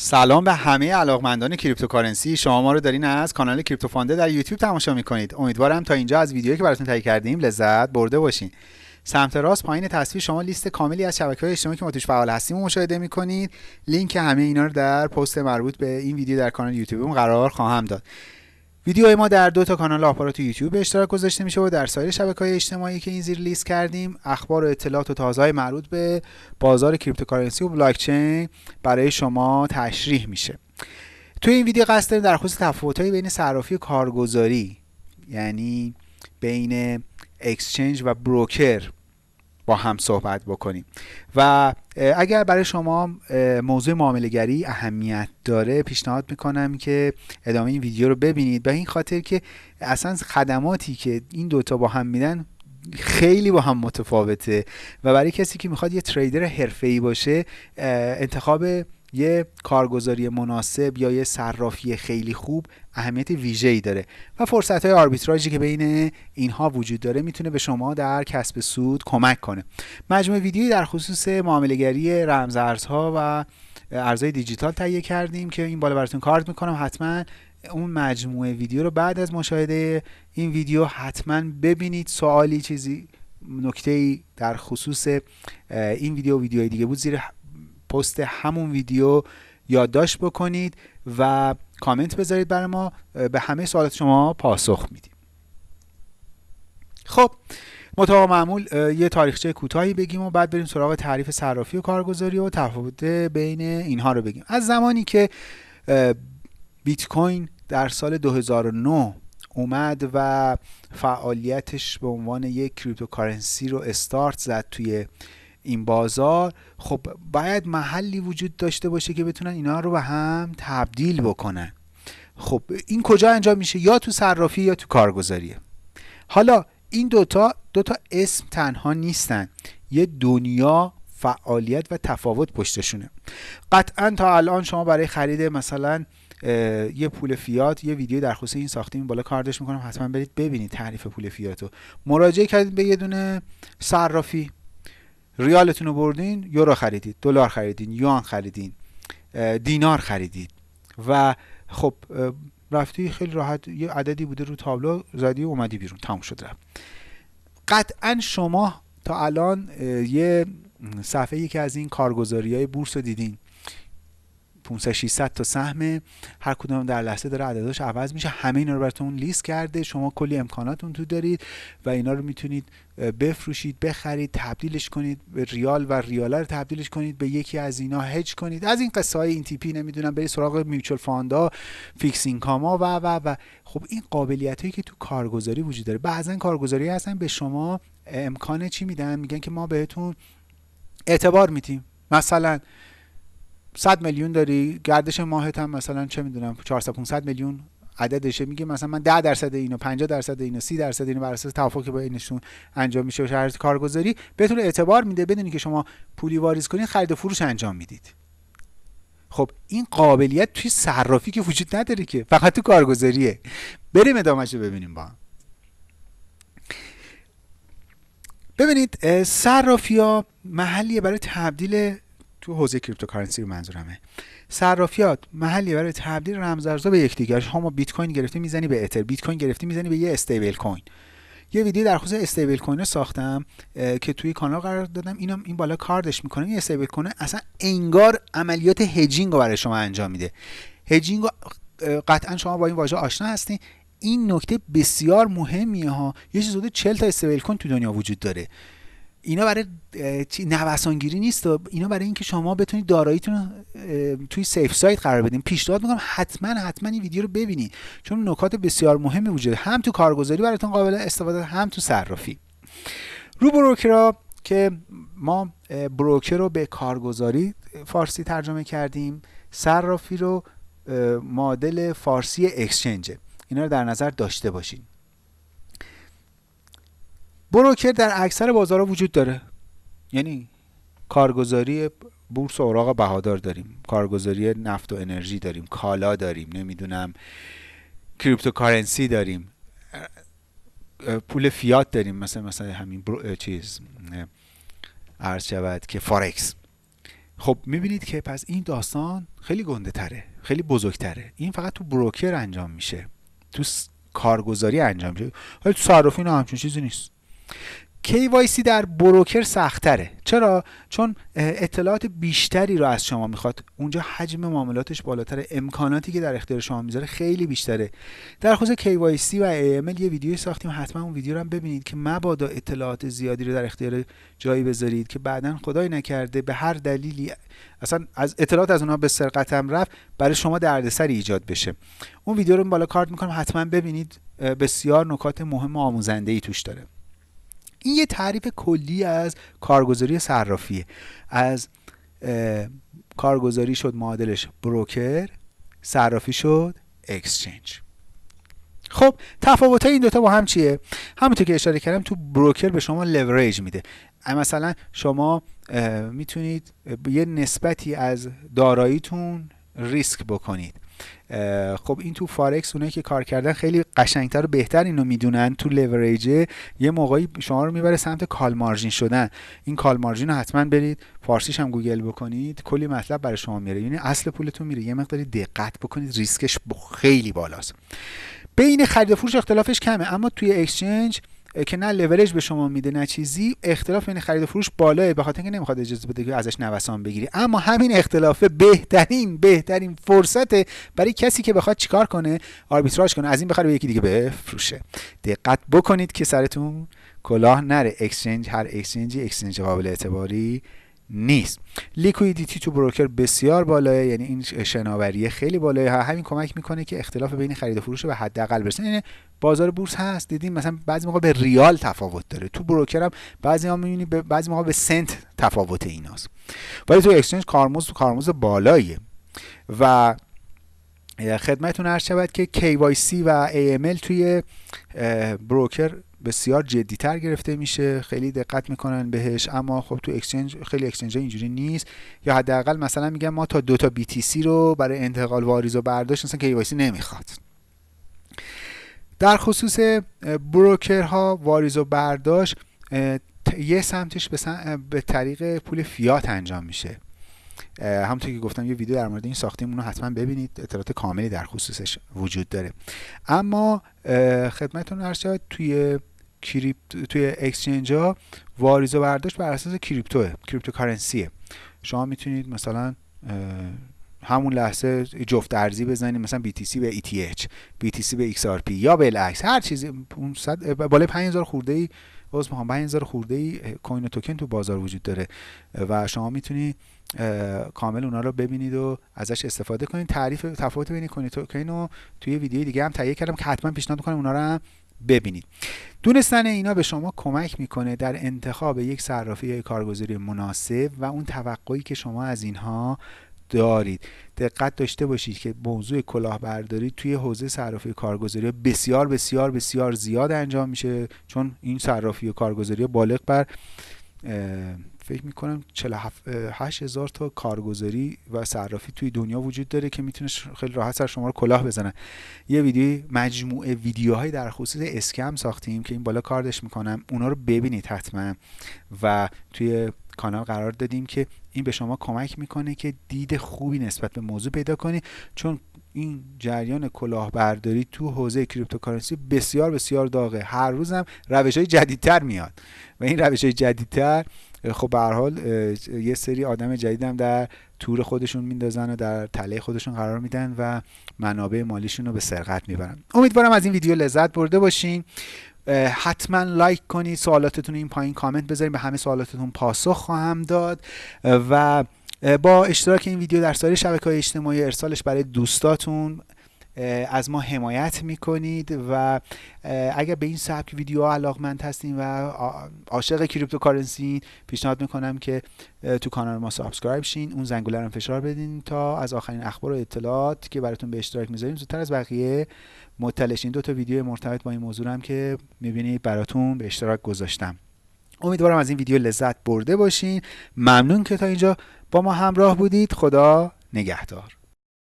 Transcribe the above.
سلام به همه علاقمندان cryptocurrency. شما ما رو دارین از کانال کریپتو فانده در یوتیوب تماشا می‌کنید. امیدوارم تا اینجا از ویدیویی که براتون تهیه کردیم لذت برده باشین. سمت راست پایین تصویر شما لیست کاملی از شبکه های اجتماعی که ما توش فعال هستیم و مشاهده می‌کنید. لینک همه اینا رو در پست مربوط به این ویدیو در کانال یوتیوب قرار خواهم داد. ویدیوهای ما در دو تا کانال آپارات یوتیوب به اشتراک گذاشته میشه و در سایر شبکه های اجتماعی که این زیر لیست کردیم اخبار و اطلاعات و تازه مربوط به بازار cryptocurrency و بلاک چین برای شما تشریح میشه. توی این ویدیو قصد داریم در خصوص تفاوت‌های بین صرافی و کارگزاری یعنی بین exchange و broker با هم صحبت بکنیم. و اگر برای شما موضوع معاملهگری اهمیت داره پیشنهاد می‌کنم که ادامه این ویدیو رو ببینید. به این خاطر که اصلا خدماتی که این دوتا با هم میدن خیلی با هم متفاوته. و برای کسی که می‌خواد یه تریدر حرفه‌ای باشه انتخاب یه کارگزاری مناسب یا یه صرافی خیلی خوب اهمیت ویژه‌ای داره. و فرصت های آربیتراژی که بین اینها وجود داره می‌تونه به شما در کسب سود کمک کنه. مجموعه ویدیویی در خصوص معاملهگری رمزارزها و ارزهای دیجیتال تهیه کردیم که این بالا براتون کارت می‌کنم. حتما اون مجموعه ویدیو رو بعد از مشاهده این ویدیو حتما ببینید. سوالی چیزی نکته ای در خصوص این ویدیو و ویدیوهای دیگه بود زیر پست همون ویدیو یادداشت بکنید و کامنت بذارید برای ما به همه سوالات شما پاسخ میدیم. خب مطابق معمول یه تاریخچه کوتاهی بگیم و بعد بریم سراغ تعریف صرافی و کارگزاری و تفاوت بین اینها رو بگیم. از زمانی که بیت کوین در سال 2009 اومد و فعالیتش به عنوان یک cryptocurrency رو استارت زد توی این بازار خب باید محلی وجود داشته باشه که بتونن اینا رو به هم تبدیل بکنن. خب این کجا انجام میشه؟ یا تو صرافی یا تو کارگزاریه. حالا این دوتا دوتا اسم تنها نیستن. یه دنیا فعالیت و تفاوت پشتشونه. قطعا تا الان شما برای خرید مثلا یه پول فیات یه ویدیو در خصوص این ساختیم بالا کاردش می‌کنم حتما برید ببینید تعریف پول فیات رو مراجعه کردید به یه دونه صرافی. ریالتون رو بردین یورو خریدید دلار خریدین یوان خریدین دینار خریدید. و خب رفتی خیلی راحت یه عددی بوده رو تابلو زدی و اومدی بیرون تموم شد رفت. قطعا شما تا الان یه صفحه یکی از این کارگزاری های بورس رو دیدین. 500 600 تا سهم. هر کدوم در لحظه داره عدداش عوض میشه. همه اینا رو براتون لیست کرده. شما کلی امکاناتون تو دارید و اینا رو می‌تونید بفروشید بخرید تبدیلش کنید. به ریال و ریال رو تبدیلش کنید. به یکی از اینا هج کنید. از این قصه های این تیپی نمی‌دونم برید سراغ mutual fund ا fixed income ا و و و. خب این قابلیت هایی که تو کارگزاری وجود داره. بعضا کارگزاری هستن به شما امکان چی میدن؟ میگن که ما بهتون اعتبار میدیم. مثلا 100 میلیون داری؟ گردش ماهت هم مثلا چه می‌دونم 400 500 میلیون عددشه. میگه مثلا من 10 درصد اینو 50 درصد اینو 30 درصد اینو بر اساس توافقی که بینشون انجام میشه و شرط کارگزاری بهتون اعتبار میده بدونی که شما پولی واریز کنید خرید و فروش انجام می‌دید. خب این قابلیت توی صرافی که وجود نداره که. فقط تو کارگزاریه. بریم ادامهش رو ببینیم با. هم ببینید صرافی ها محلیه برای تبدیل تو حوزه cryptocurrency رو منظورمه. صرافیات محلی برای تبدیل رمزارزها به یکدیگر. شما بیت کوین گرفتی می‌زنی به اتر بیت کوین گرفتی می‌زنی به یه stablecoin. یه ویدیو در خصوص stablecoin ساختم که توی کانال قرار دادم. اینو این بالا کاردش می‌کنم این stablecoin اصلا انگار عملیات hedging رو برای شما انجام میده. هجینگ قطعا شما با این واژه آشنا هستین این نکته بسیار مهمیه ها. یه چیز حدود 40 تا استیبل کوین تو دنیا وجود داره. اینا برای نوسانگیری نیست اینا برای اینکه شما بتونید داراییتون توی سیف سایت قرار بدین. پیشنهاد می‌کنم حتما حتما این ویدیو رو ببینید چون نکات بسیار مهمی وجود هم تو کارگزاری براتون قابل استفاده هم تو صرافی. رو بروکرا که ما broker رو به کارگزاری فارسی ترجمه کردیم. صرافی رو مدل فارسی exchange اینا رو در نظر داشته باشین. broker در اکثر بازارها وجود داره. یعنی؟ کارگزاری بورس و اوراق بهادار داریم. کارگزاری نفت و انرژی داریم. کالا داریم. نمی‌دونم. cryptocurrency داریم. پول فیات داریم. مثلا مثلا همین چیز عرض شود که فارکس خب می‌بینید که پس این داستان خیلی گنده تره. خیلی بزرگتره. این فقط تو بروکر انجام میشه. تو کارگزاری انجام میشه. ولی تو صرافی نه همچین چیزی نیست. KYC در بروکر سختره. چرا؟ چون اطلاعات بیشتری رو از شما می‌خواد. اونجا حجم معاملاتش بالاتره. امکاناتی که در اختیار شما می‌ذاره خیلی بیشتره. در خصوص KYC و AML یه ویدیوی ساختیم. حتما اون ویدیو رو هم ببینید که مبادا اطلاعات زیادی رو در اختیار جایی بذارید که بعدا خدای نکرده به هر دلیلی اصلا از اطلاعات از اونها به سرقتم رفت برای شما دردسری ایجاد بشه. اون ویدیو رو بالا کارت می‌کنم. حتما ببینید. بسیار نکات مهم و آموزنده ای توش داره. این یه تعریف کلی از کارگزاری صرافیه. از کارگزاری شد معادلش بروکر صرافی شد exchange. خب تفاوت این دوتا با هم چیه؟ همونطور که اشاره کردم تو broker به شما لوریج میده. مثلا شما می‌تونید یه نسبتی از داراییتون ریسک بکنید. خب این تو فارکس اونایی که کار کردن خیلی قشنگتر و بهتر اینو می‌دونن. تو لوریج یه موقعی شما رو می‌بره سمت call margin شدن. این call margin رو حتما برید فارسیش هم گوگل بکنید. کلی مطلب برای شما میره یعنی اصل پولتون میره. یه مقداری دقت بکنید. ریسکش خیلی بالاست. بین خرید و فروش اختلافش کمه. اما توی اکسچنج که نه لورج به شما میده نه چیزی اختلاف بین خرید و فروش بالاه به خاطر اینکه نمی‌خواد اجازه بده که ازش نوسان بگیری. اما همین اختلاف بهترین بهترین فرصت برای کسی که بخواد چیکار کنه آربیتراژ کنه از این بخره به یکی دیگه بفروشه. دقت بکنید که سرتون کلاه نره. exchange هر exchange ی exchange قابل اعتباری نیست. liquidity تو broker بسیار بالاه یعنی این شناوری خیلی بالاه همین کمک می‌کنه که اختلاف بین خرید و فروش به حداقل برسه یعنی بازار بورس هست دیدیم مثلا بعضی موقع یه ریال تفاوت داره. تو broker هم بعضی ها می‌بینی به بعضی موقع یه سنت تفاوت ایناست. ولی تو exchange کارمزد کارمزد بالاییه و خدمتتون عرض شود که KYC و AML توی broker بسیار جدیتر گرفته میشه خیلی دقت می‌کنن بهش اما خب تو exchange خیلی exchange اینجوری نیست. یا حداقل مثلا میگم ما تا دو تا BTC رو برای انتقال واریز و برداشت مثلا KYC نمی‌خواد. در خصوص بروکرها واریز و برداشت یه سمتش به طریق پول فیات انجام میشه. همونطور که گفتم یه ویدیو در مورد این ساختیم اونو حتما ببینید. اطلاعات کاملی در خصوصش وجود داره. اما خدمتتون عرض شد توی کریپت توی اکسچنج ها واریز و برداشت بر اساس کریپتوه کریپتوکارنسیه. شما می‌تونید مثلا همون لحظه جفت ارزی بزنید مثلا BTC به ETH BTC به XRP یا بالعکس هر چیزی. بالای 5000 خورده ای عذر می‌خوام. 5000 خورده ای کوین توکن تو بازار وجود داره و شما می‌تونید کامل اونا رو ببینید و ازش استفاده کنید. تعریف تفاوت بین کوین توکن و توی ویدیو دیگه هم تهیه کردم که حتما پیشنهاد می‌کنم اونا رو هم ببینید. دونستن اینا به شما کمک می‌کنه در انتخاب یک صرافی یا کارگزاری مناسب و اون توقعی که شما از اینها دارید. دقت داشته باشید که موضوع کلاهبرداری توی حوزه صرافی کارگزاری بسیار بسیار بسیار زیاد انجام میشه. چون این صرافی و کارگزاری بالغ بر فکر می‌کنم 48 هزار تا کارگزاری و صرافی توی دنیا وجود داره که می‌تونه خیلی راحت سر شما رو کلاه بزنن. یه ویدیو مجموعه ویدیوهای در خصوص scam ساختیم که این بالا کاردش می‌کنم. اونا رو ببینید حتما. و توی کانال قرار دادیم که این به شما کمک می‌کنه که دید خوبی نسبت به موضوع پیدا کنی. چون این جریان کلاهبرداری تو حوزه cryptocurrency بسیار بسیار داغه. هر روزم روش های جدیدتر میاد. و این روش های جدیدتر خب به حال یه سری آدم جدیدم در تور خودشون میندازن و در تله خودشون قرار میدن و منابع مالیشون رو به سرقت می‌برن. امیدوارم از این ویدیو لذت برده باشین. حتما لایک کنید سوالاتتون این پایین کامنت بذارید به همه سوالاتتون پاسخ خواهم داد. و با اشتراک این ویدیو در سایر شبکه های اجتماعی ارسالش برای دوستاتون. از ما حمایت می‌کنید و اگر به این سبک ویدیو علاقمند هستین و عاشق cryptocurrency پیشنهاد می‌کنم که تو کانال ما subscribe شین اون زنگوله رو فشار بدین تا از آخرین اخبار و اطلاعات که براتون به اشتراک می‌ذاریم. زودتر از بقیه مطلع دو تا ویدیو مرتبط با این موضوع هم که می‌بینید براتون به اشتراک گذاشتم. امیدوارم از این ویدیو لذت برده باشین. ممنون که تا اینجا با ما همراه بودید. خدا نگهدار.